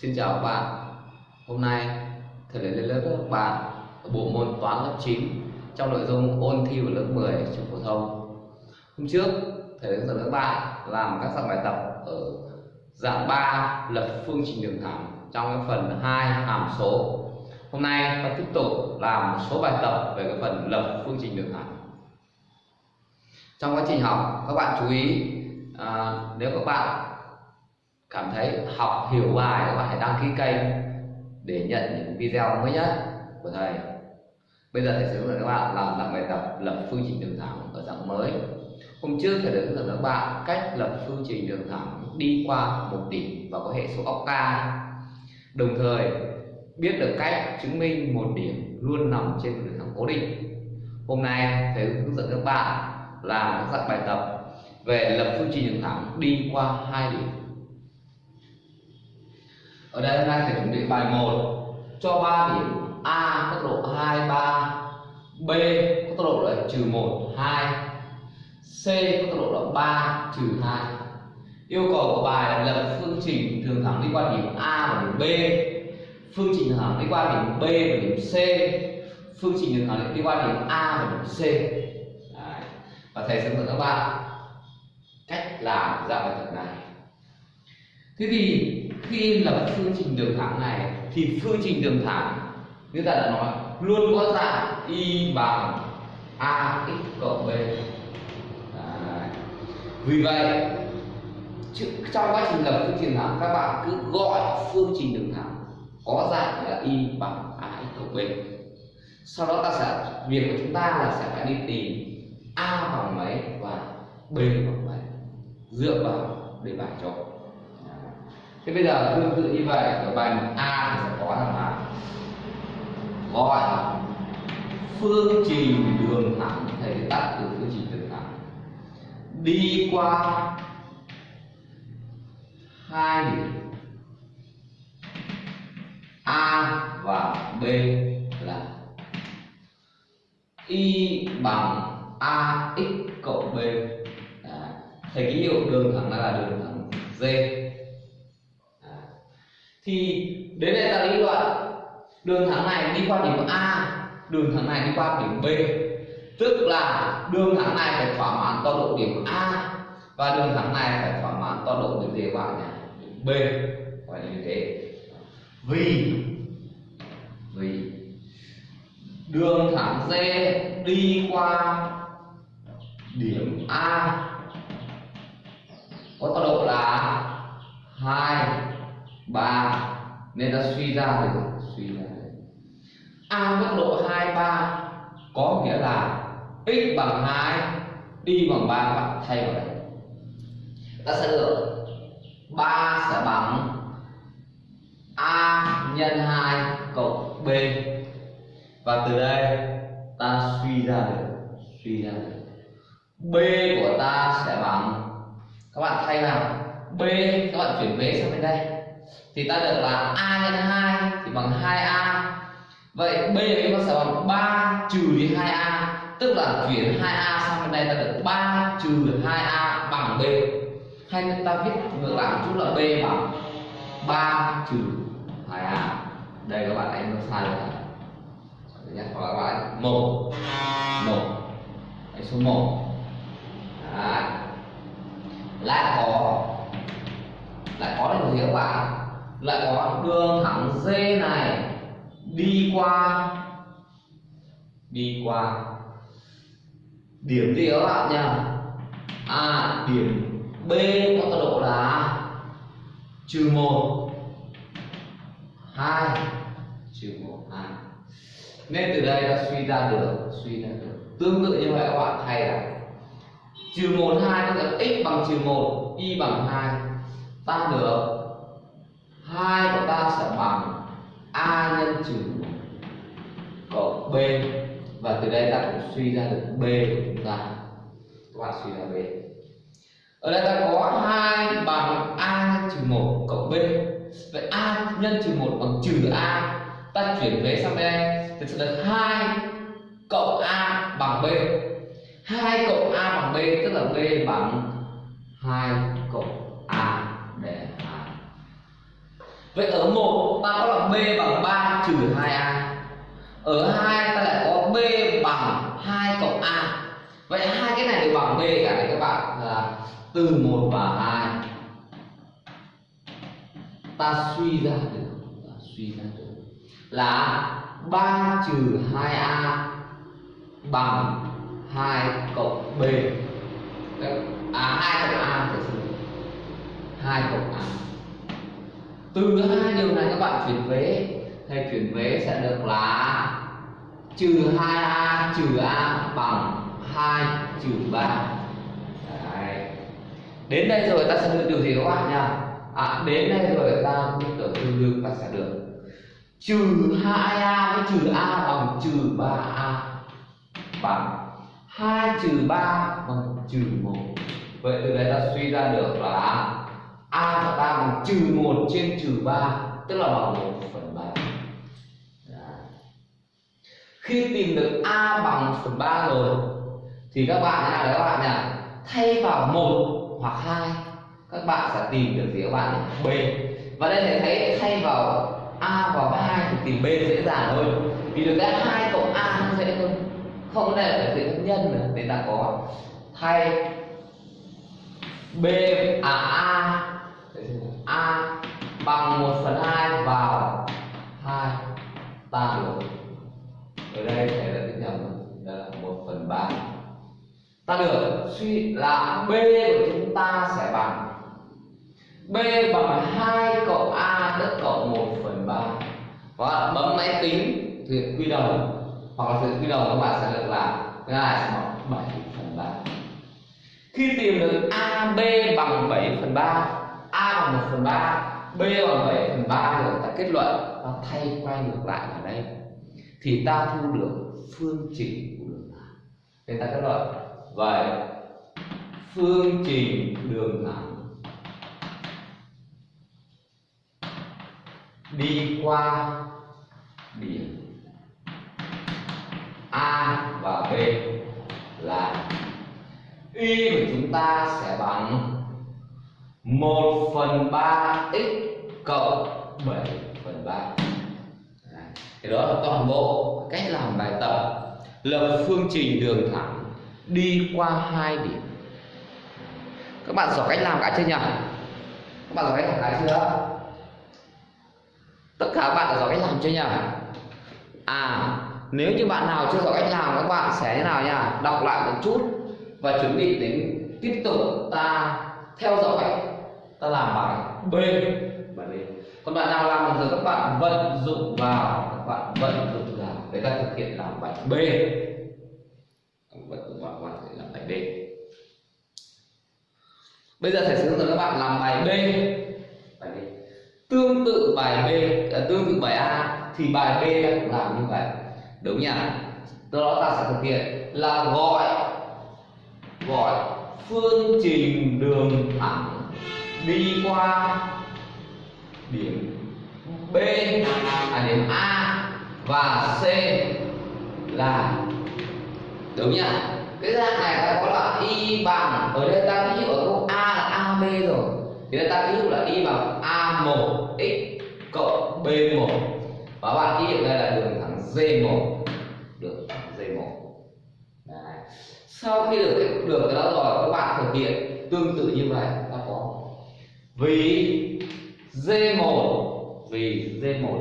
Xin chào các bạn. Hôm nay thầy lấy lên lớp các bạn ở bộ môn toán lớp 9 trong nội dung ôn thi vào lớp 10 trường phổ thông. Hôm trước thầy hướng dẫn các bạn làm các dạng bài tập ở dạng 3 lập phương trình đường thẳng trong cái phần 2 hàm số. Hôm nay ta tiếp tục làm một số bài tập về cái phần lập phương trình đường thẳng. Trong quá trình học các bạn chú ý à, nếu các bạn cảm thấy học hiểu bài các bạn hãy đăng ký kênh để nhận những video mới nhất của thầy. Bây giờ thầy sẽ hướng dẫn các bạn làm dạng bài tập lập phương trình đường thẳng ở dạng mới. Hôm trước thầy đã hướng dẫn các bạn cách lập phương trình đường thẳng đi qua một điểm và có hệ số ốc ca. Đồng thời, biết được cách chứng minh một điểm luôn nằm trên đường thẳng cố định. Hôm nay thầy hướng dẫn các bạn làm các dạng bài tập về lập phương trình đường thẳng đi qua hai điểm ở đây hôm nay thầy chuẩn bị bài 1 cho 3 điểm A có tốc độ 2 3 B có tốc độ là trừ 1 2 C có tốc độ là 3 trừ 2 yêu cầu của bài là lập phương trình thường thẳng đi qua điểm A và điểm B. Phương trình thường thẳng đi qua điểm B và điểm C. Phương trình thường thẳng đi qua điểm A và điểm C. Đấy. và thầy sẽ hướng các bạn cách làm dạng bài tập này. Thế thì khi lập phương trình đường thẳng này, thì phương trình đường thẳng như ta đã nói, luôn có dạng y bằng a cộng b. Đấy. vì vậy trong quá trình lập phương trình thẳng, các bạn cứ gọi phương trình đường thẳng, có dạng là y bằng a cộng b. Sau đó ta sẽ, việc của chúng ta là sẽ phải đi tìm a bằng mấy và b bằng mấy, dựa vào đề bài cho thế bây giờ tương tự như vậy, ở bài a thì sẽ có thằng là gọi phương trình đường thẳng, thầy tắt từ phương trình đường thẳng. Đi qua hai điểm, a và b là y bằng a x cộng b. Đấy. thầy ký hiệu đường thẳng là đường thẳng d thì đến đây ta lý luận, đường thẳng này đi qua điểm A, đường thẳng này đi qua điểm B. Tức là đường thẳng này phải thỏa mãn tọa độ điểm A và đường thẳng này phải thỏa mãn tọa độ điểm gì bạn nhỉ điểm B. Phải như thế. Vì vì đường thẳng D đi qua điểm A có tọa độ là hai ba. Nên ta suy ra được suy ra được a tốc độ hai ba. Có nghĩa là x bằng 2 y bằng 3 bạn thay vào đây. Ta sẽ được 3 sẽ bằng a nhân 2 cộng b. Và từ đây ta suy ra được suy ra được b của ta sẽ bằng các bạn thay vào. B các bạn chuyển vế sang bên đây thì ta được là a nhân 2 thì bằng 2a vậy b chúng ta sẽ bằng 3 trừ đi 2a tức là chuyển 2a sang bên đây ta được 3 trừ 2a bằng b. Hay ta viết ngược lại một chút là b bằng 3 trừ 2a đây các bạn anh nó sai rồi. Nhé hoặc là các bạn một. Một. Đấy, số 1 Đấy. lại có. Lại có được gì các bạn? Lại có đường thẳng D này. Đi qua. Đi qua. Điểm gì các bạn nhỉ? À điểm B có tọa độ là trừ một, hai, trừ một, hai. Nên từ đây ta suy ra được, suy ra được. Tương tự như vậy các bạn thay là trừ một, hai có nghĩa x bằng trừ một, y bằng hai. Ta được hai của ta sẽ bằng a nhân trừ cộng b. Và từ đây ta cũng suy ra được b của chúng ta. Các bạn suy ra b. Ở đây ta có hai bằng a trừ một cộng b. Vậy a nhân trừ một bằng trừ a, ta chuyển vế sang đây thì sẽ được hai cộng a bằng b. Hai cộng a bằng b tức là b bằng hai cộng vậy ở 1 ta có là b bằng 3 trừ 2a ở 2 ta lại có b bằng 2 cộng a. Vậy hai cái này đều bằng b cả này các bạn, là từ 1 và 2 ta suy ra được, ta suy ra được. Là 3 trừ 2a bằng 2 cộng b. À 2 cộng a thật 2 cộng a từ hai điều này các bạn chuyển vế thầy chuyển vế sẽ được là trừ 2a trừ a bằng 2 trừ 3 Đấy. đến đây rồi ta sẽ được điều gì các bạn nha à, đến đây rồi ta biết được tương đương ta sẽ được. Trừ 2a với trừ a bằng trừ 3a bằng 2 trừ 3 bằng trừ 1 vậy từ đây ta suy ra được là a và ta bằng trừ một trên trừ ba, tức là bằng một phần ba. Dạ. khi tìm được a bằng phần ba rồi thì các bạn nào đấy các bạn nhỉ? Thay vào một hoặc hai các bạn sẽ tìm được gì các bạn nhỉ? b. Và đây thầy thấy thay vào a vào hai thì tìm b dễ dàng hơn. Vì được cái hai cộng a nó dễ hơn. Không này phải nhân nữa nên ta có. Thay b à a a bằng 1 phần 2 vào 2 ta được. Ở đây thầy đã tính nhầm đây là 1 phần 3 ta được. Suy là b của chúng ta sẽ bằng. B bằng 2 cộng a đất cộng 1 phần 3 và bấm máy tính, thực quy đồng hoặc là thực quy đồng các bạn sẽ được là cái này sẽ bằng 7 phần 3 khi tìm được AB bằng 7 phần 3 bằng 1 phần 3 B bằng 7 phần 3 rồi ta kết luận, ta thay quay ngược lại ở đây. Thì ta thu được phương trình của đường thẳng nên ta kết luận. Vậy, phương trình đường thẳng đi qua điểm A và B là y của chúng ta sẽ bằng 1 phần 3 x cộng 7 phần 3 Đấy. thì đó là toàn bộ cách làm bài tập, lập phương trình đường thẳng, đi qua hai điểm. Các bạn giỏi cách làm cả chưa nhỉ? Các bạn giỏi cách làm cả chưa? Tất cả các bạn đã giỏi cách làm chưa nhỉ? À nếu như bạn nào chưa giỏi cách làm, các bạn sẽ thế nào nhỉ? đọc lại một chút và chuẩn bị đến tiếp tục ta theo dõi ta làm bài B. Bài B còn bạn nào làm được rồi các bạn vận dụng vào, các bạn vận dụng vào để ta thực hiện làm bài B. Vận dụng vào, các bạn làm bài B bây giờ thầy sẽ hướng dẫn các bạn làm bài B bài B tương tự bài B à, tương tự bài A, thì bài B cũng làm như vậy. Đúng nhỉ? Từ đó ta sẽ thực hiện là gọi gọi phương trình đường thẳng đi qua điểm B à điểm A và C là đúng nhỉ cái dạng này ta có là y bằng, ở đây ta ví dụ ở câu A là AB rồi. Thì ta ví dụ là y bằng A1 x cộng B1 và bạn ký hiệu đây là đường thẳng D1 đường thẳng D1 Đấy. sau khi được được cái đó rồi, các bạn thực hiện tương tự như vậy vì D1 vì D1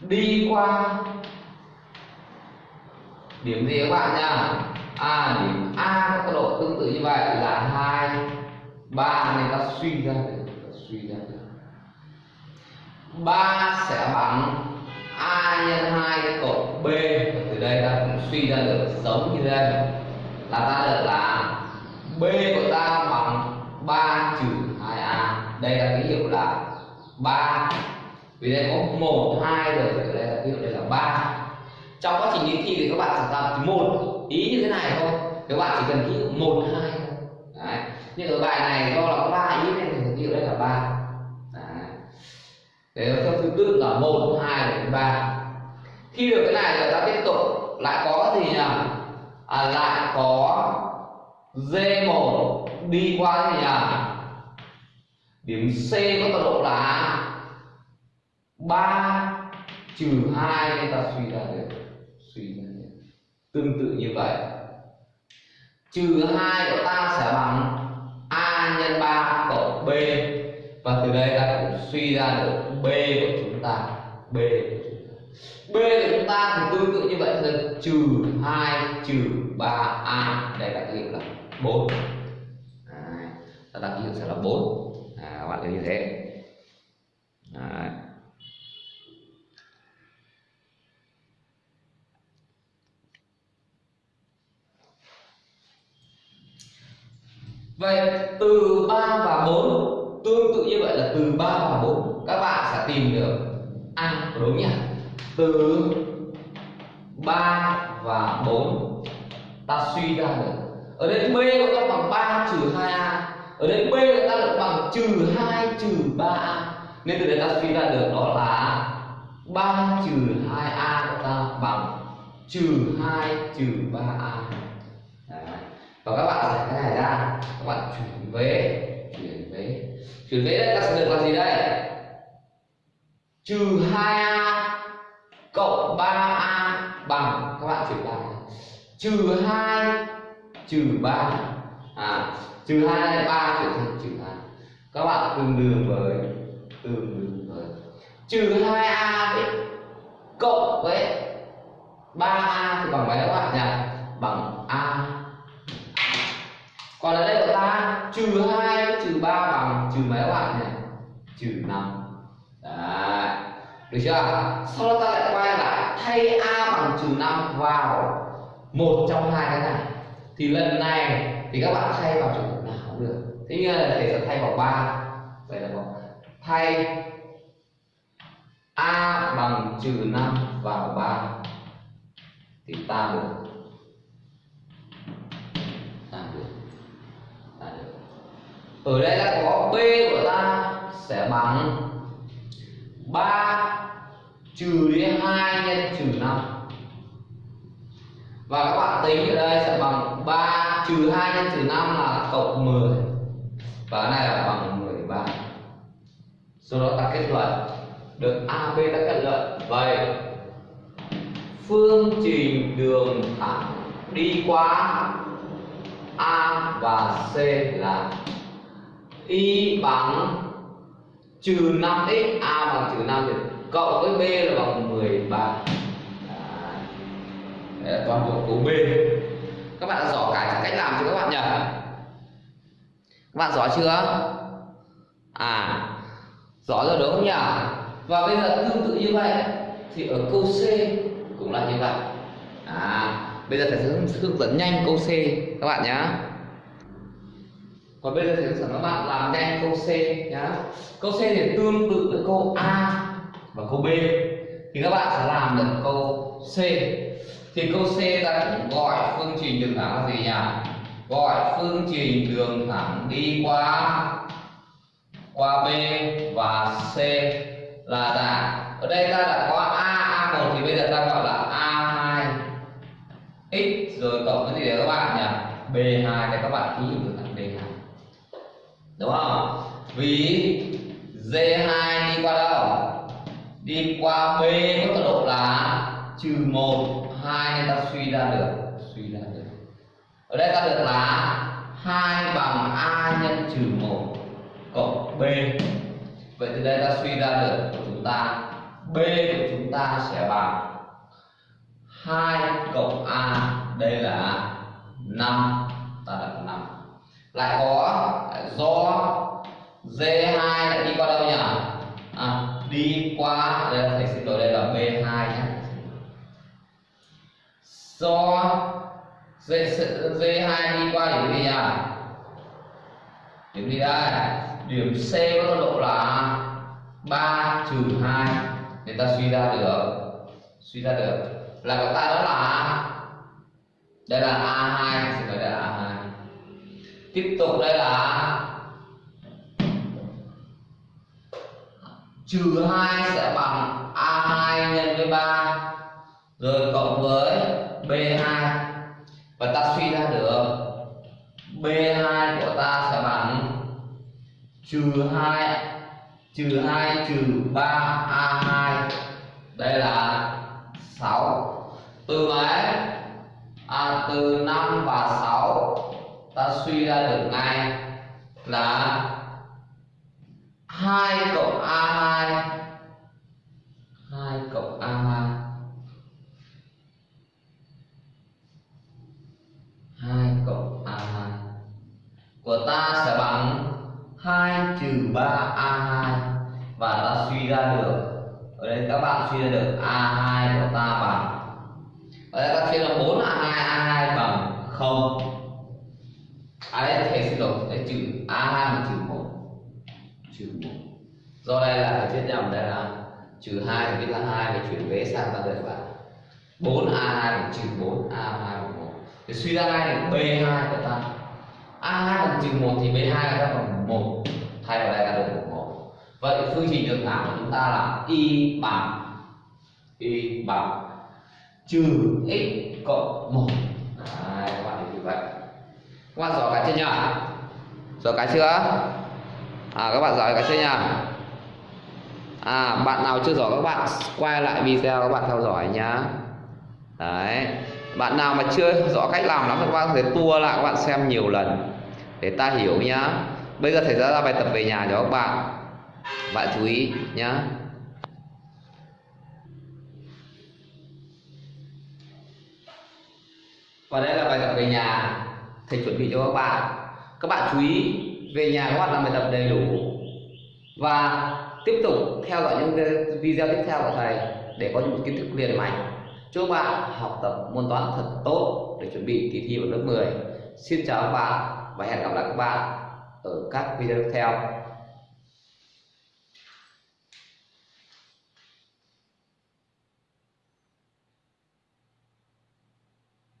đi qua điểm gì các bạn nha à điểm A có tốc độ tương tự như vậy là hai, ba nên ta suy ra được suy ra được. 3 sẽ bằng a nhân 2 cộng b. Từ đây ta cũng suy ra được giống như đây. Là ta được là b của ta 3 trừ 2a đây là ký hiệu là 3 vì đây có 1, 2 rồi thì đây là ký hiệu đây là 3 trong quá trình đi thi thì các bạn sẽ làm một ý như thế này thôi. Các bạn chỉ cần ký hiệu 1, 2 thôi. Đấy. nhưng ở bài này do là có 3 ý nên thì ký hiệu đây là 3 để theo thứ tự là 1, 2 đến 3 khi được cái này rồi ta tiếp tục. Lại có gì nhỉ? À, lại có D1 đi qua cái gì nhỉ à? điểm C có tọa độ là 3 trừ 2 nên ta suy ra được, suy ra được. Tương tự như vậy. Trừ 2 của ta sẽ bằng A nhân 3 cộng B. Và từ đây ta cũng suy ra được B của chúng ta, B của chúng ta. B của chúng ta thì tương tự như vậy là trừ 2 trừ 3A đây là cái hiệu là 4 ta đặt dụ sẽ là 4 à, các bạn thấy như thế Đấy. Vậy từ 3 và 4 tương tự như vậy là từ 3 và 4 các bạn sẽ tìm được A đúng nhỉ? Từ 3 và 4 ta suy ra được. Ở đây B của ta bằng 3 trừ 2A. Ở đây B là ta được bằng trừ hai, trừ ba a. Nên từ đây ta suy ra được đó là 3 trừ hai a của ta bằng trừ hai, trừ ba a. Và các bạn giải cái này ra. Các bạn chuyển vế chuyển vế. Chuyển vế đây ta sẽ được là gì đây? Trừ hai a cộng 3a bằng, các bạn chuyển lại. Trừ hai, trừ ba. À trừ hai này 3 chuyển thành trừ hai. Các bạn tương đương với, tương đương với. Trừ hai a với cộng với 3a thì bằng mấy các bạn nhỉ? Bằng a. Còn ở đây của ta trừ hai trừ ba bằng trừ mấy các bạn nhỉ? Trừ năm. Đấy. Được chưa? Sau đó ta lại quay lại. Thay a bằng trừ năm vào một trong hai cái này. Thì lần này thì các bạn thay vào trường cũng được. Thế như là thầy sẽ thay vòng 3 vậy là vòng thay a bằng trừ 5 vào 3 thì ta được. Ta được. Ta được. Ở đây ta có b của ta sẽ bằng 3 trừ đi 2 nhân trừ 5 và các bạn tính ở đây sẽ bằng 3 trừ 2 nhân trừ 5 là cộng 10 và cái này là bằng 13 sau đó ta kết luận, được AB ta kết luận. Vậy, phương trình đường thẳng đi qua A và C là y bằng trừ 5x a bằng trừ 5 thì cộng với b là bằng 13 Đấy là toàn bộ của b. Các bạn đã rõ cả cách làm cho các bạn nhỉ? Các bạn rõ chưa? À rõ rồi đúng không nhỉ? Và bây giờ tương tự như vậy, thì ở câu c cũng là như vậy. À bây giờ thầy sẽ hướng dẫn nhanh câu c các bạn nhé và bây giờ thầy hướng dẫn các bạn làm nhanh câu C nhá. Câu C thì tương tự với câu A và câu B. Thì các bạn sẽ làm được câu C. Thì câu C ta cũng gọi phương trình đường thẳng là gì nhỉ? Gọi phương trình đường thẳng đi qua qua B và C là dạng. Ở đây ta đã có A A1 thì bây giờ ta gọi là A2 x rồi cộng cái gì đấy các bạn nhỉ? B2 để các bạn ký được thẳng B2 đúng không? Vì D2 đi qua đâu? Đi qua B có tọa độ là trừ 1 2 nên ta suy ra được suy ra được ở đây ta được là 2 bằng A nhân trừ 1 cộng B. Vậy từ đây ta suy ra được của chúng ta B của chúng ta sẽ bằng 2 cộng A đây là 5 ta đặt 5 lại có do D2 lại đi qua đâu nhỉ? À, đi qua đây là thầy xin lỗi đây là B2 nhé. Do D, D2 đi qua điểm gì nhỉ điểm gì đây điểm C có tốc độ là 3 trừ 2 để ta suy ra được. Suy ra được. Là của ta đó là đây là A2 xin lỗi đây là A2 tiếp tục đây là trừ 2 sẽ bằng A2 nhân với 3 rồi cộng với B2 và ta suy ra được B2 của ta sẽ bằng trừ 2 trừ 2 trừ 3 A2 đây là 6 từ mấy à, từ 5 và 6 ta suy ra được ngay là 2 cộng A2 2 cộng 3 A2 và ta suy ra được. Ở đây các bạn suy ra được A2 của ta bằng. Ở đây ta chia là 4 A2 A2 bằng 0 à đây thầy xin lỗi đây trừ A2 bằng trừ 1 trừ 1 do đây là phải viết nhầm, đây là trừ 2 thì viết là 2 để chuyển vế sang ta đợi bạn 4 A2 bằng trừ 4 A2 bằng 1 thì suy ra ngay là B2 của ta. A2 bằng trừ 1 thì B2 là ta bằng 1 thay vào đây ta được 1 vậy phương trình đường thẳng của chúng ta là y bằng y bằng trừ x cộng một. Đấy, các bạn như vậy. Các bạn giỏi cái chưa nhỉ? Giỏi cái chưa? À các bạn giỏi cái chưa nhỉ? À bạn nào chưa giỏi các bạn quay lại video các bạn theo dõi nhá. Đấy. Bạn nào mà chưa rõ cách làm lắm thì các bạn có thể tua lại các bạn xem nhiều lần để ta hiểu nhá bây giờ thầy ra ra bài tập về nhà cho các bạn. Bạn chú ý nhá. Và đây là bài tập về nhà. Thầy chuẩn bị cho các bạn. Các bạn chú ý, về nhà các bạn làm bài tập đầy đủ. Và tiếp tục theo dõi những video tiếp theo của thầy để có những kiến thức liền mạch. Chúc bạn học tập môn toán thật tốt để chuẩn bị kỳ thi vào lớp 10 xin chào các bạn và hẹn gặp lại các bạn ở các video tiếp theo.